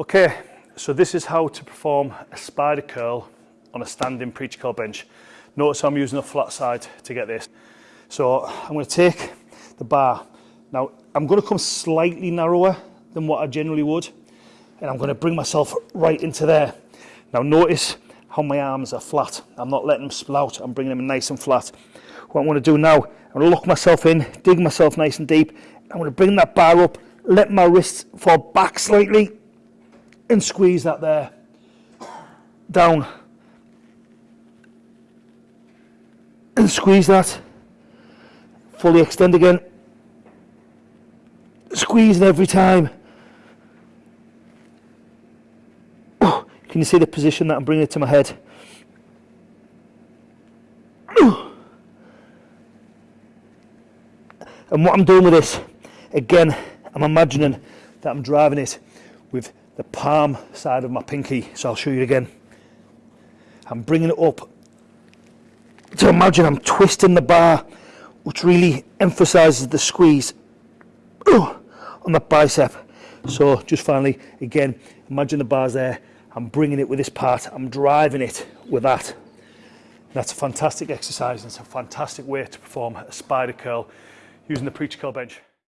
Okay, so this is how to perform a spider curl on a standing preacher curl bench. Notice I'm using a flat side to get this. So I'm going to take the bar. Now I'm going to come slightly narrower than what I generally would and I'm going to bring myself right into there. Now notice how my arms are flat. I'm not letting them spill out, I'm bringing them nice and flat. What I'm going to do now, I'm going to lock myself in, dig myself nice and deep. I'm going to bring that bar up, let my wrists fall back slightly and squeeze that there. Down. And squeeze that. Fully extend again. Squeeze it every time. Can you see the position that I'm bringing it to my head? And what I'm doing with this again I'm imagining that I'm driving it with the palm side of my pinky. So I'll show you again. I'm bringing it up to imagine I'm twisting the bar, which really emphasizes the squeeze on the bicep. So just finally, again, imagine the bars there. I'm bringing it with this part. I'm driving it with that. That's a fantastic exercise. And it's a fantastic way to perform a spider curl using the preacher curl bench.